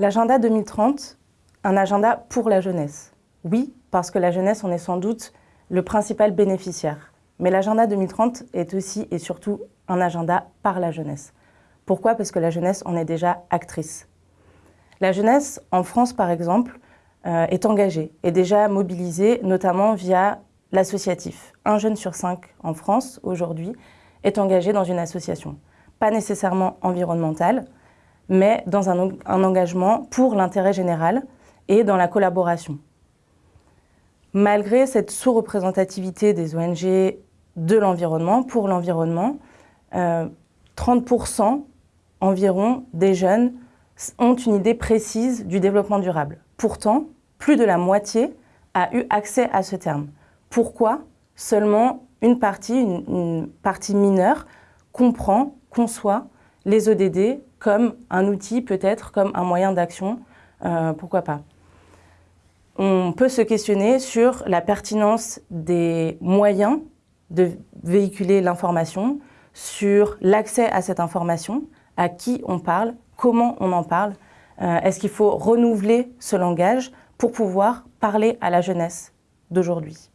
L'agenda 2030, un agenda pour la jeunesse. Oui, parce que la jeunesse en est sans doute le principal bénéficiaire. Mais l'agenda 2030 est aussi et surtout un agenda par la jeunesse. Pourquoi? Parce que la jeunesse en est déjà actrice. La jeunesse, en France par exemple, euh, est engagée, est déjà mobilisée, notamment via l'associatif. Un jeune sur cinq en France, aujourd'hui, est engagé dans une association. Pas nécessairement environnementale, mais dans un, engagement pour l'intérêt général et dans la collaboration. Malgré cette sous-représentativité des ONG de l'environnement, pour l'environnement, euh, 30% environ des jeunes ont une idée précise du développement durable. Pourtant, plus de la moitié a eu accès à ce terme. Pourquoi? Seulement une partie, une, une partie mineure, comprend, conçoit les ODD comme un outil, peut-être comme un moyen d'action, euh, pourquoi pas On peut se questionner sur la pertinence des moyens de véhiculer l'information, sur l'accès à cette information, à qui on parle, comment on en parle. Euh, Est-ce qu'il faut renouveler ce langage pour pouvoir parler à la jeunesse d'aujourd'hui?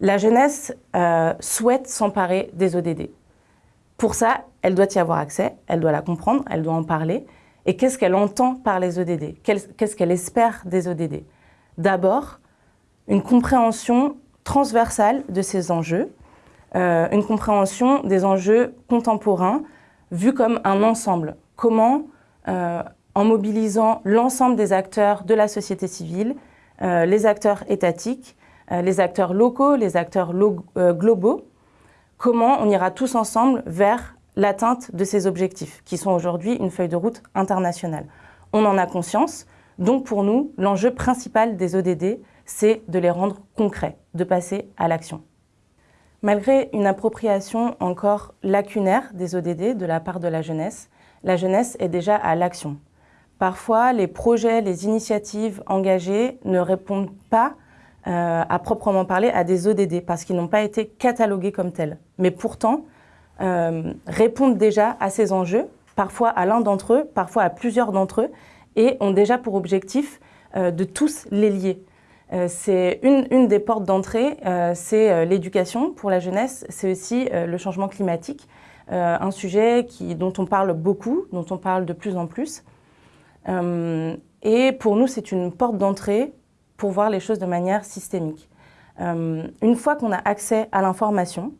La jeunesse euh, souhaite s'emparer des ODD. Pour ça, elle doit y avoir accès, elle doit la comprendre, elle doit en parler. Et qu'est-ce qu'elle entend par les ODD Qu'est-ce qu'elle espère des ODD D'abord, une compréhension transversale de ces enjeux, euh, une compréhension des enjeux contemporains vus comme un ensemble. Comment, euh, en mobilisant l'ensemble des acteurs de la société civile, euh, les acteurs étatiques, les acteurs locaux, les acteurs lo globaux, comment on ira tous ensemble vers l'atteinte de ces objectifs, qui sont aujourd'hui une feuille de route internationale. On en a conscience, donc pour nous, l'enjeu principal des ODD, c'est de les rendre concrets, de passer à l'action. Malgré une appropriation encore lacunaire des ODD de la part de la jeunesse, la jeunesse est déjà à l'action. Parfois, les projets, les initiatives engagées ne répondent pas euh, à proprement parler à des ODD parce qu'ils n'ont pas été catalogués comme tels. Mais pourtant, euh, répondent déjà à ces enjeux, parfois à l'un d'entre eux, parfois à plusieurs d'entre eux, et ont déjà pour objectif euh, de tous les lier. C'est une, une, des portes d'entrée, c'est l'éducation pour la jeunesse, c'est aussi le changement climatique, un sujet qui, dont on parle beaucoup, dont on parle de plus en plus. et pour nous, c'est une porte d'entrée pour voir les choses de manière systémique. une fois qu'on a accès à l'information,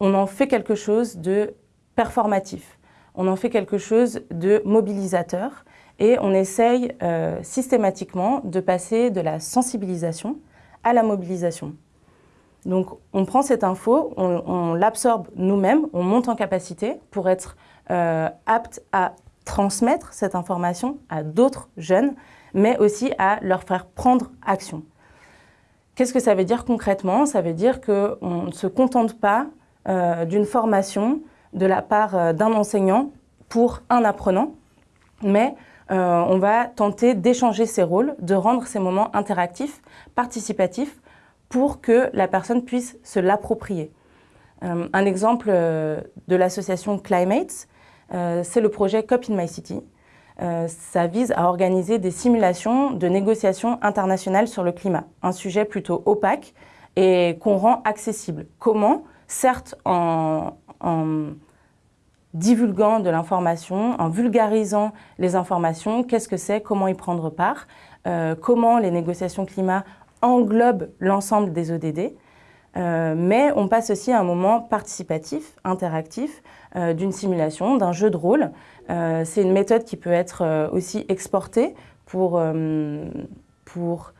on en fait quelque chose de performatif, on en fait quelque chose de mobilisateur, et on essaye euh, systématiquement de passer de la sensibilisation à la mobilisation. Donc on prend cette info, on, on l'absorbe nous-mêmes, on monte en capacité pour être euh, apte à transmettre cette information à d'autres jeunes, mais aussi à leur faire prendre action. Qu'est-ce que ça veut dire concrètement? Ça veut dire qu'on ne se contente pas euh, d'une formation de la part euh, d'un enseignant pour un apprenant, mais euh, on va tenter d'échanger ces rôles, de rendre ces moments interactifs, participatifs, pour que la personne puisse se l'approprier. Un exemple de l'association Climates, c'est le projet Cop in My City. Euh, ça vise à organiser des simulations de négociations internationales sur le climat, un sujet plutôt opaque et qu'on rend accessible. Comment Certes en, divulguant de l'information, en vulgarisant les informations, qu'est-ce que c'est, comment y prendre part, euh, comment les négociations climat englobent l'ensemble des ODD. Euh, mais on passe aussi à un moment participatif, interactif, d'une simulation, d'un jeu de rôle. Euh, c'est une méthode qui peut être euh, aussi exportée pour, euh, pour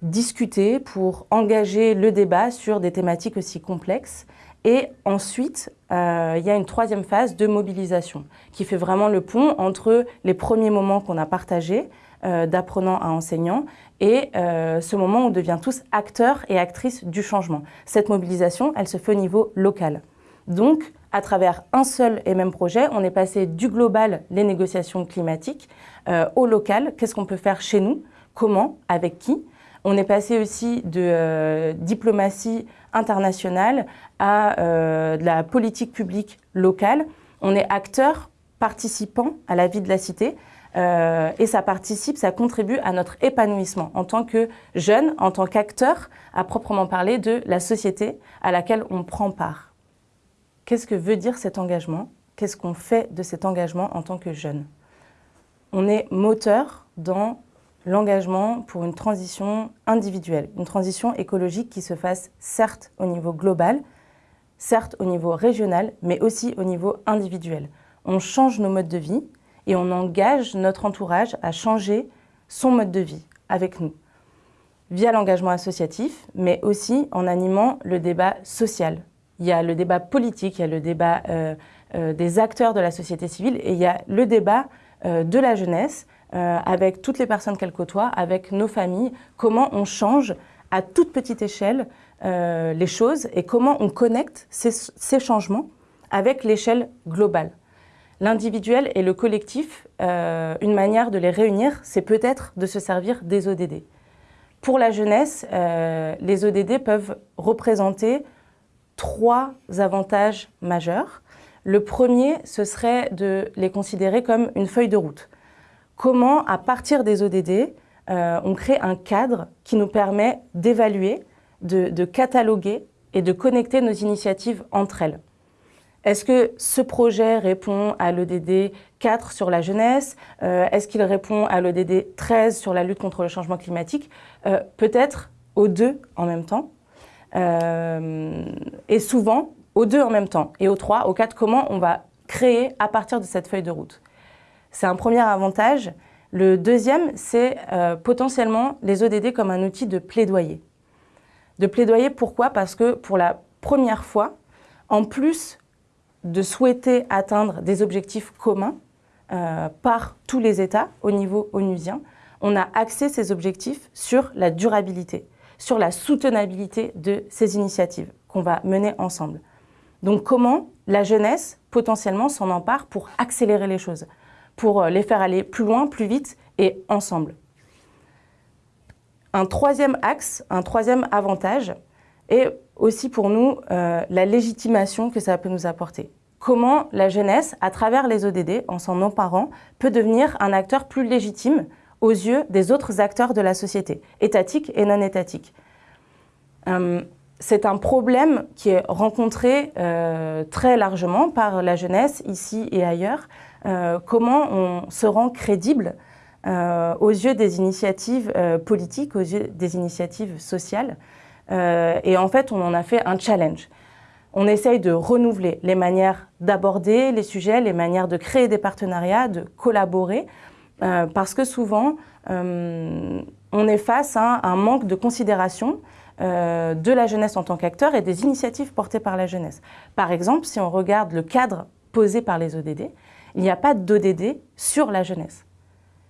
discuter, pour engager le débat sur des thématiques aussi complexes. Et ensuite, il y a une troisième phase de mobilisation qui fait vraiment le pont entre les premiers moments qu'on a partagés, euh, d'apprenant à enseignant, et ce moment où on devient tous acteurs et actrices du changement. Cette mobilisation, elle se fait au niveau local. Donc, à travers un seul et même projet, on est passé du global, les négociations climatiques, euh, au local, qu'est-ce qu'on peut faire chez nous, comment, avec qui? On est passé aussi de euh, diplomatie internationale à euh, de la politique publique locale. On est acteur, participant à la vie de la cité, et ça participe, ça contribue à notre épanouissement en tant que jeune, en tant qu'acteur, à proprement parler, de la société à laquelle on prend part. Qu'est-ce que veut dire cet engagement? Qu'est-ce qu'on fait de cet engagement en tant que jeune? On est moteur dans l'engagement pour une transition individuelle, une transition écologique qui se fasse certes au niveau global, certes au niveau régional, mais aussi au niveau individuel. On change nos modes de vie et on engage notre entourage à changer son mode de vie avec nous, via l'engagement associatif, mais aussi en animant le débat social. Il y a le débat politique, il y a le débat euh, euh, des acteurs de la société civile et il y a le débat euh, de la jeunesse avec toutes les personnes qu'elle côtoie, avec nos familles, comment on change à toute petite échelle les choses et comment on connecte ces, changements avec l'échelle globale. L'individuel et le collectif, une manière de les réunir, c'est peut-être de se servir des ODD. Pour la jeunesse, les ODD peuvent représenter trois avantages majeurs. Le premier, ce serait de les considérer comme une feuille de route comment, à partir des ODD, euh, on crée un cadre qui nous permet d'évaluer, de, cataloguer et de connecter nos initiatives entre elles? Est-ce que ce projet répond à l'ODD 4 sur la jeunesse? Euh, Est-ce qu'il répond à l'ODD 13 sur la lutte contre le changement climatique? Euh, Peut-être aux deux en même temps. Et souvent, aux deux en même temps. Et aux trois, aux quatre, comment on va créer à partir de cette feuille de route c'est un premier avantage. Le deuxième, c'est euh, potentiellement les ODD comme un outil de plaidoyer. De plaidoyer, pourquoi? Parce que pour la première fois, en plus de souhaiter atteindre des objectifs communs euh, par tous les États au niveau onusien, on a axé ces objectifs sur la durabilité, sur la soutenabilité de ces initiatives qu'on va mener ensemble. Donc comment la jeunesse potentiellement s'en empare pour accélérer les choses pour euh, les faire aller plus loin, plus vite et ensemble? Un troisième axe, un troisième avantage est aussi pour nous euh, la légitimation que ça peut nous apporter. Comment la jeunesse, à travers les ODD, en s'en emparant, peut devenir un acteur plus légitime aux yeux des autres acteurs de la société, étatiques et non étatiques. Euh, c'est un problème qui est rencontré très largement par la jeunesse, ici et ailleurs, euh, comment on se rend crédible euh, aux yeux des initiatives euh, politiques, aux yeux des initiatives sociales. et en fait, on en a fait un challenge. On essaye de renouveler les manières d'aborder les sujets, les manières de créer des partenariats, de collaborer, parce que souvent, on est face à un manque de considération de la jeunesse en tant qu'acteur et des initiatives portées par la jeunesse. Par exemple, si on regarde le cadre posé par les ODD, il n'y a pas d'ODD sur la jeunesse.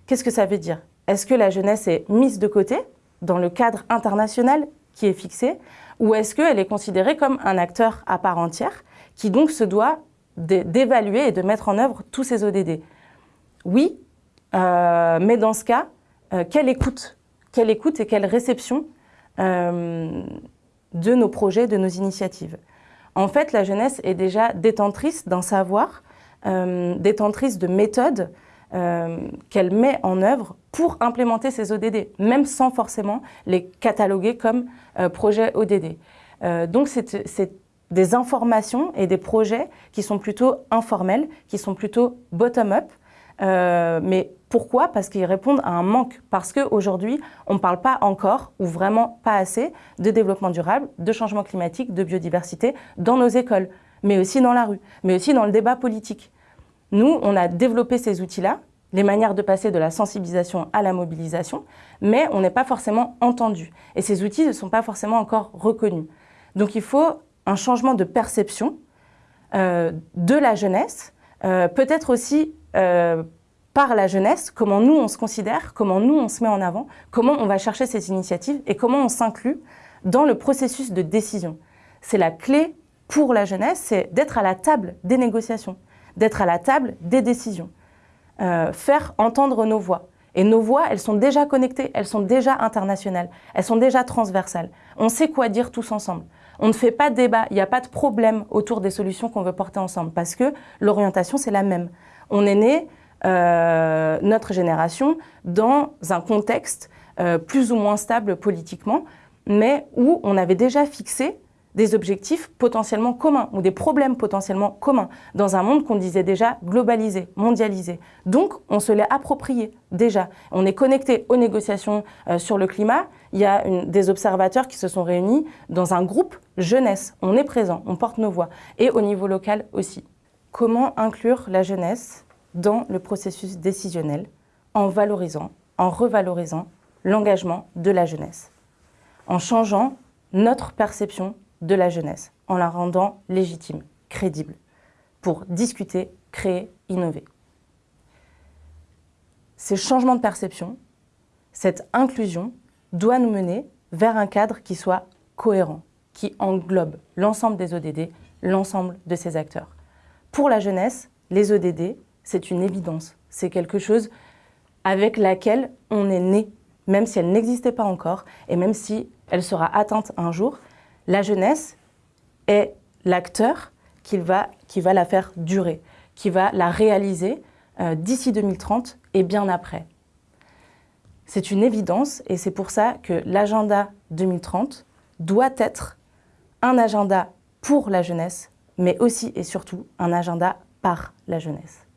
Qu'est-ce que ça veut dire? Est-ce que la jeunesse est mise de côté dans le cadre international qui est fixé? Ou est-ce qu'elle est considérée comme un acteur à part entière qui donc se doit d'évaluer et de mettre en œuvre tous ces ODD Oui, euh, mais dans ce cas, euh, quelle écoute Quelle écoute et quelle réception euh, de nos projets, de nos initiatives? En fait, la jeunesse est déjà détentrice d'un savoir détentrice de méthodes qu'elle met en œuvre pour implémenter ces ODD, même sans forcément les cataloguer comme projets ODD. donc c'est des informations et des projets qui sont plutôt informels, qui sont plutôt bottom-up. mais pourquoi? Parce qu'ils répondent à un manque. Parce qu'aujourd'hui, on ne parle pas encore, ou vraiment pas assez, de développement durable, de changement climatique, de biodiversité dans nos écoles mais aussi dans la rue, mais aussi dans le débat politique. Nous, on a développé ces outils-là, les manières de passer de la sensibilisation à la mobilisation, mais on n'est pas forcément entendu. Et ces outils ne sont pas forcément encore reconnus. Donc il faut un changement de perception euh, de la jeunesse, euh, peut-être aussi euh, par la jeunesse, comment nous on se considère, comment nous on se met en avant, comment on va chercher ces initiatives et comment on s'inclut dans le processus de décision. C'est la clé pour la jeunesse, c'est d'être à la table des négociations, d'être à la table des décisions, euh, faire entendre nos voix. Et nos voix, elles sont déjà connectées, elles sont déjà internationales, elles sont déjà transversales. On sait quoi dire tous ensemble. On ne fait pas de débat, il n'y a pas de problème autour des solutions qu'on veut porter ensemble, parce que l'orientation, c'est la même. On est né euh, notre génération dans un contexte euh, plus ou moins stable politiquement, mais où on avait déjà fixé des objectifs potentiellement communs ou des problèmes potentiellement communs dans un monde qu'on disait déjà globalisé, mondialisé. Donc, on se l'est approprié déjà. On est connecté aux négociations euh, sur le climat. Il y a des observateurs qui se sont réunis dans un groupe jeunesse. On est présent, on porte nos voix. Et au niveau local aussi. Comment inclure la jeunesse dans le processus décisionnel en valorisant, en revalorisant l'engagement de la jeunesse, en changeant notre perception de la jeunesse, en la rendant légitime, crédible, pour discuter, créer, innover. Ces changements de perception, cette inclusion, doit nous mener vers un cadre qui soit cohérent, qui englobe l'ensemble des ODD, l'ensemble de ces acteurs. Pour la jeunesse, les ODD, c'est une évidence. C'est quelque chose avec laquelle on est né, même si elle n'existait pas encore, et même si elle sera atteinte un jour, la jeunesse est l'acteur qui va, qui va la faire durer, qui va la réaliser euh, d'ici 2030 et bien après. C'est une évidence et c'est pour ça que l'agenda 2030 doit être un agenda pour la jeunesse, mais aussi et surtout un agenda par la jeunesse.